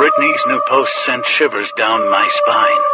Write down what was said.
Brittany's new post sent shivers down my spine.